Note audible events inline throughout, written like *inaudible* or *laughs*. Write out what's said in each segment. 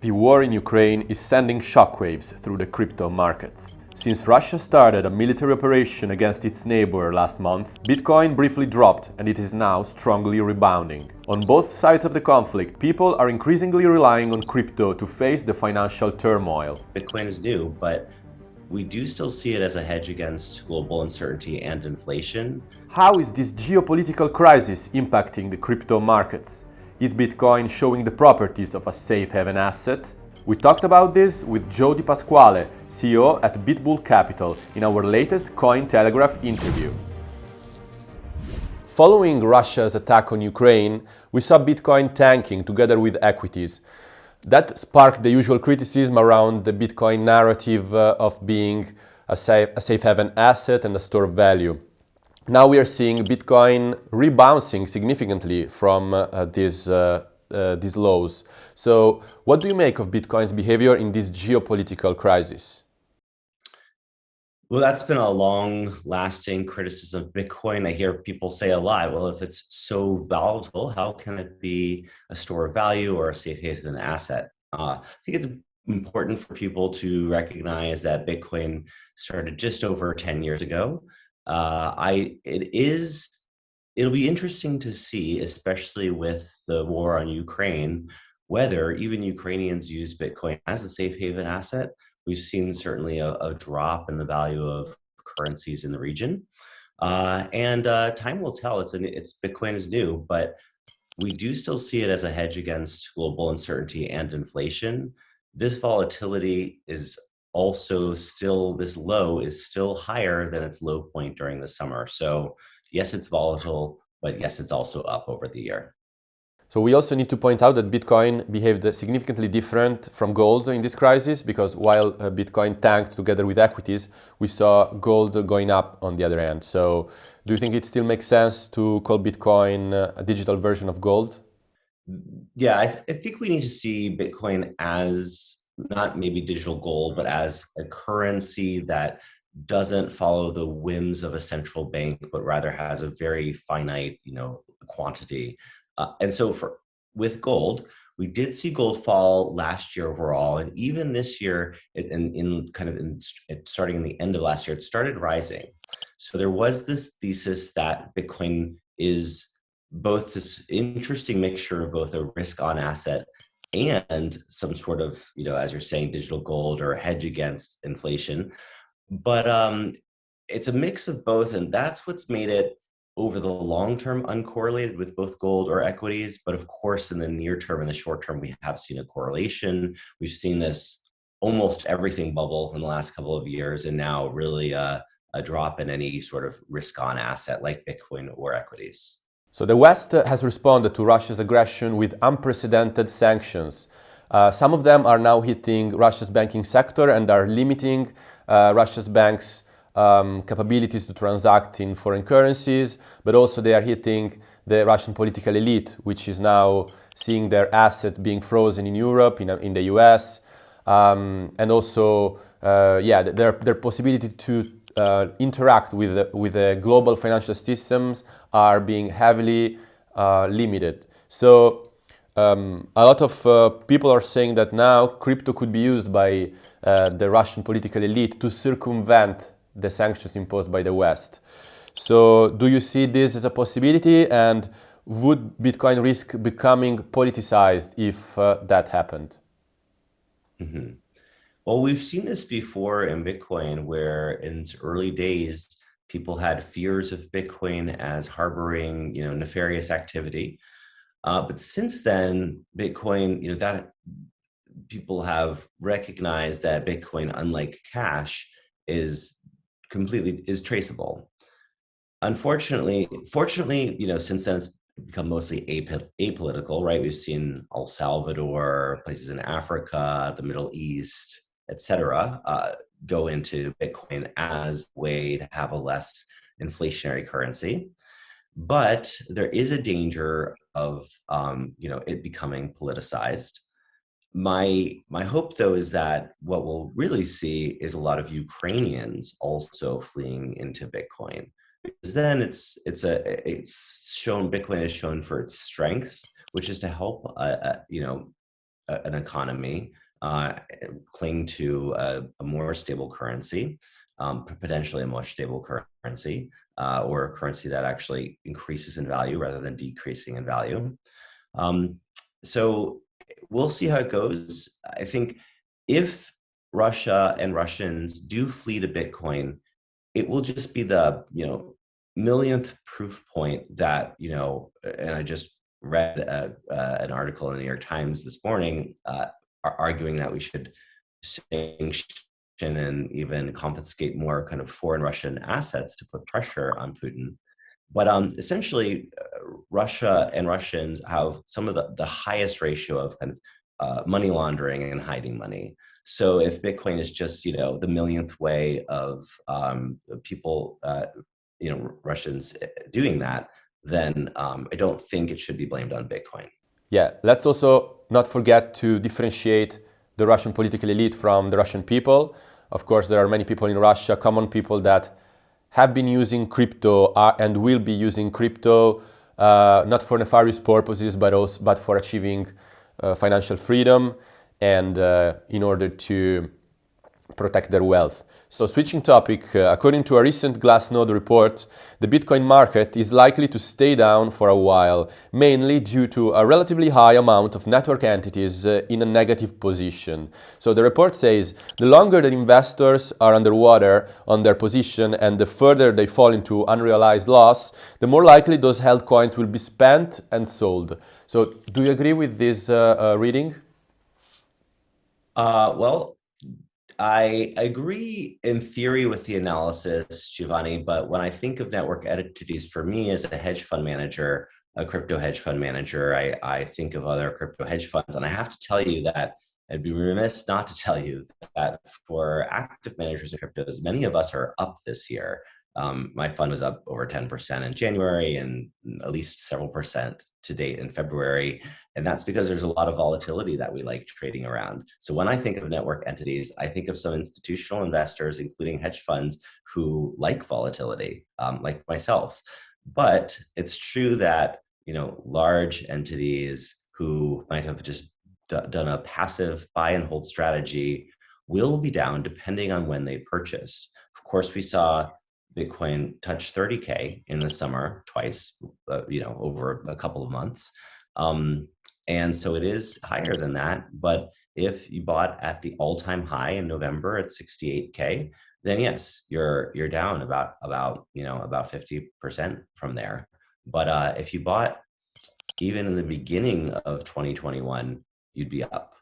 The war in Ukraine is sending shockwaves through the crypto markets. Since Russia started a military operation against its neighbor last month, Bitcoin briefly dropped and it is now strongly rebounding. On both sides of the conflict, people are increasingly relying on crypto to face the financial turmoil. Bitcoin is new, but we do still see it as a hedge against global uncertainty and inflation. How is this geopolitical crisis impacting the crypto markets? Is Bitcoin showing the properties of a safe haven asset? We talked about this with Joe Di Pasquale, CEO at BitBull Capital, in our latest Cointelegraph interview. Following Russia's attack on Ukraine, we saw Bitcoin tanking together with equities. That sparked the usual criticism around the Bitcoin narrative uh, of being a safe, a safe haven asset and a store of value. Now we are seeing Bitcoin rebounding significantly from uh, these, uh, uh, these lows. So what do you make of Bitcoin's behavior in this geopolitical crisis? Well, that's been a long lasting criticism of Bitcoin. I hear people say a lot, well, if it's so volatile, how can it be a store of value or a safe haven asset? Uh, I think it's important for people to recognize that Bitcoin started just over 10 years ago. Uh, I it is it'll be interesting to see, especially with the war on Ukraine, whether even Ukrainians use Bitcoin as a safe haven asset. We've seen certainly a, a drop in the value of currencies in the region, uh, and uh, time will tell. It's an, it's Bitcoin is new, but we do still see it as a hedge against global uncertainty and inflation. This volatility is also still this low is still higher than its low point during the summer. So yes, it's volatile, but yes, it's also up over the year. So we also need to point out that Bitcoin behaved significantly different from gold in this crisis because while uh, Bitcoin tanked together with equities, we saw gold going up on the other end. So do you think it still makes sense to call Bitcoin uh, a digital version of gold? Yeah, I, th I think we need to see Bitcoin as not maybe digital gold, but as a currency that doesn't follow the whims of a central bank, but rather has a very finite, you know, quantity. Uh, and so for with gold, we did see gold fall last year overall, and even this year, in, in kind of in, starting in the end of last year, it started rising. So there was this thesis that Bitcoin is both this interesting mixture of both a risk on asset and some sort of, you know, as you're saying, digital gold or hedge against inflation. But um, it's a mix of both, and that's what's made it over the long term uncorrelated with both gold or equities. But of course, in the near term and the short term, we have seen a correlation. We've seen this almost everything bubble in the last couple of years, and now really a drop in any sort of risk on asset like Bitcoin or equities. So the West has responded to Russia's aggression with unprecedented sanctions. Uh, some of them are now hitting Russia's banking sector and are limiting uh, Russia's banks' um, capabilities to transact in foreign currencies, but also they are hitting the Russian political elite, which is now seeing their assets being frozen in Europe, in, in the US, um, and also, uh, yeah, their, their possibility to uh, interact with the, with the global financial systems are being heavily uh, limited. So um, a lot of uh, people are saying that now crypto could be used by uh, the Russian political elite to circumvent the sanctions imposed by the West. So do you see this as a possibility and would Bitcoin risk becoming politicized if uh, that happened? Mm -hmm. Well, we've seen this before in Bitcoin, where in its early days, people had fears of Bitcoin as harboring, you know, nefarious activity. Uh, but since then, Bitcoin, you know, that people have recognized that Bitcoin, unlike cash, is completely is traceable. Unfortunately, fortunately, you know, since then it's become mostly apolitical, right? We've seen El Salvador, places in Africa, the Middle East, etc., uh, go into Bitcoin as a way to have a less inflationary currency. But there is a danger of um, you know it becoming politicized. My my hope though is that what we'll really see is a lot of Ukrainians also fleeing into Bitcoin because then it's it's a it's shown Bitcoin is shown for its strengths, which is to help uh, uh, you know a, an economy, uh, cling to a, a, more stable currency, um, potentially a more stable currency, uh, or a currency that actually increases in value rather than decreasing in value. Um, so we'll see how it goes. I think if Russia and Russians do flee to Bitcoin, it will just be the you know millionth proof point that you know. And I just read a, uh, an article in the New York Times this morning uh, arguing that we should sanction and even confiscate more kind of foreign Russian assets to put pressure on Putin. But um, essentially, uh, Russia and Russians have some of the, the highest ratio of kind of uh, money laundering and hiding money. So if Bitcoin is just, you know, the millionth way of um, people, uh, you know, Russians uh, doing that, then um, I don't think it should be blamed on Bitcoin. Yeah, let's also not forget to differentiate the Russian political elite from the Russian people. Of course, there are many people in Russia, common people that have been using crypto uh, and will be using crypto uh, not for nefarious purposes, but also but for achieving uh, financial freedom and uh, in order to protect their wealth. So switching topic, uh, according to a recent Glassnode report, the Bitcoin market is likely to stay down for a while, mainly due to a relatively high amount of network entities uh, in a negative position. So the report says the longer that investors are underwater on their position and the further they fall into unrealized loss, the more likely those held coins will be spent and sold. So do you agree with this uh, uh reading? Uh, well, I agree in theory with the analysis, Giovanni, but when I think of network entities, for me as a hedge fund manager, a crypto hedge fund manager, I, I think of other crypto hedge funds. And I have to tell you that I'd be remiss not to tell you that for active managers of cryptos, many of us are up this year. Um, my fund was up over 10% in January and at least several percent to date in February. And that's because there's a lot of volatility that we like trading around. So when I think of network entities, I think of some institutional investors, including hedge funds, who like volatility, um, like myself. But it's true that you know large entities who might have just done a passive buy and hold strategy will be down depending on when they purchased. Of course, we saw Bitcoin touched 30K in the summer twice, uh, you know, over a couple of months. Um, and so it is higher than that. But if you bought at the all-time high in November at 68K, then yes, you're you're down about about you know about 50% from there. But uh, if you bought even in the beginning of 2021, you'd be up.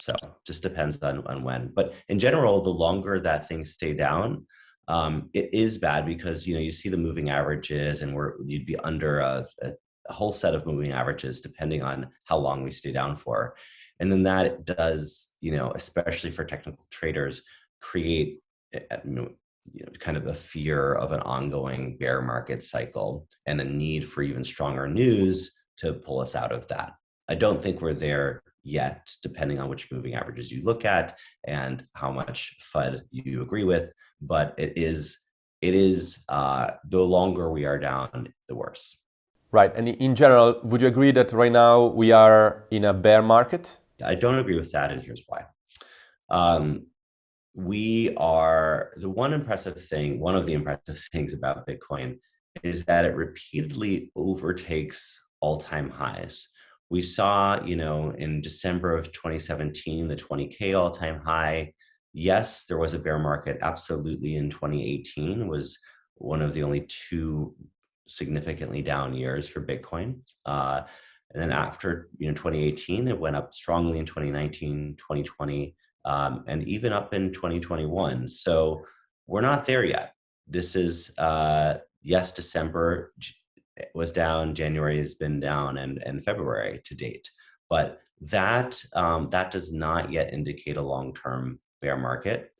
So just depends on, on when. But in general, the longer that things stay down, um, it is bad because you know you see the moving averages and we're you'd be under a, a, whole set of moving averages depending on how long we stay down for. And then that does you know especially for technical traders create eh, eh, you know, you know kind of a fear of an ongoing bear market cycle and a need for even stronger news to pull us out of that. I don't think we're there yet, depending on which moving averages you look at and how much FUD you agree with. But it is, it is uh, the longer we are down, the worse. Right. And in general, would you agree that right now we are in a bear market? I don't agree with that, and here's why. Um, we are the one impressive thing, one of the impressive *laughs* things about Bitcoin is that it repeatedly overtakes all time highs. We saw, you know, in December of 2017, the 20K all-time high. Yes, there was a bear market. Absolutely in 2018 was one of the only two significantly down years for Bitcoin. Uh, and then after, you know, 2018, it went up strongly in 2019, 2020, um, and even up in 2021. So we're not there yet. This is, uh, yes, December, was down, January has been down, and, and February to date. But that, um, that does not yet indicate a long-term bear market.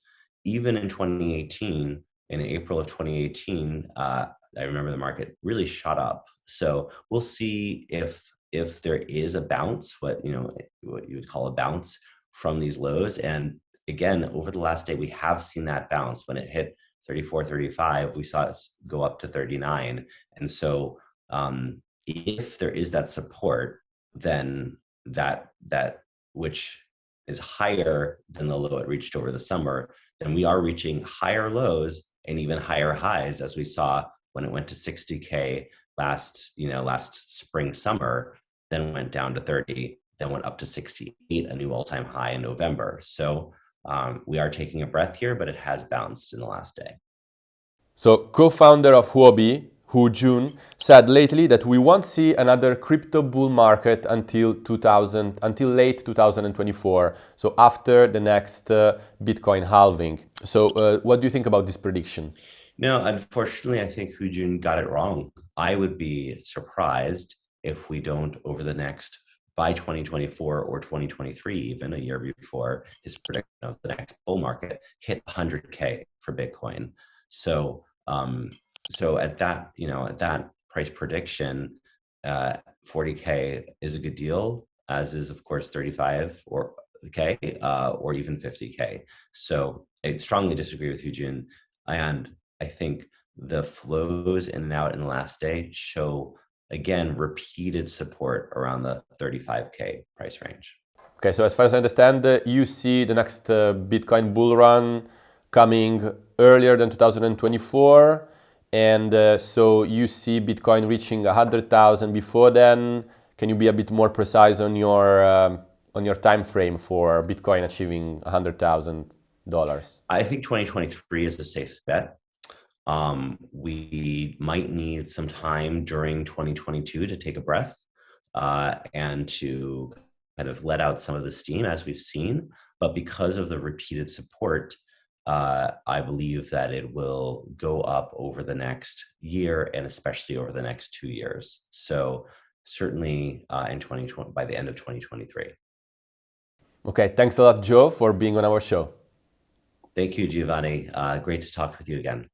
Even in 2018, in April of 2018, uh, I remember the market really shot up. So we'll see if if there is a bounce, what you know, what you would call a bounce from these lows. And again, over the last day, we have seen that bounce when it hit 34, 35, we saw it go up to 39. And so um, if there is that support, then that that which is higher than the low it reached over the summer, then we are reaching higher lows and even higher highs as we saw when it went to 60k last you know last spring summer then went down to 30 then went up to 68 a new all-time high in november. So um, we are taking a breath here but it has bounced in the last day. So co-founder of huobi Du Jun said lately that we won't see another crypto bull market until 2000 until late 2024 so after the next uh, bitcoin halving. So uh, what do you think about this prediction? No unfortunately i think Du Jun got it wrong. I would be surprised if we don't over the next by 2024 or 2023 even a year before his prediction of the next bull market hit 100k for bitcoin. So um, so at that, you know, at that price prediction, uh, 40K is a good deal, as is, of course, 35 or K uh, or even 50K. So I strongly disagree with you, Jun. And I think the flows in and out in the last day show, again, repeated support around the 35K price range. Okay, so as far as I understand, uh, you see the next uh, Bitcoin bull run coming earlier than 2024 and uh, so you see Bitcoin reaching 100,000 before then. Can you be a bit more precise on your um, on your time frame for Bitcoin achieving $100,000? I think 2023 is a safe bet. Um, we might need some time during 2022 to take a breath uh, and to kind of let out some of the steam as we've seen. But because of the repeated support, uh, I believe that it will go up over the next year and especially over the next two years. So certainly uh, in 2020, by the end of 2023. Okay, thanks a lot, Joe, for being on our show. Thank you, Giovanni. Uh, great to talk with you again.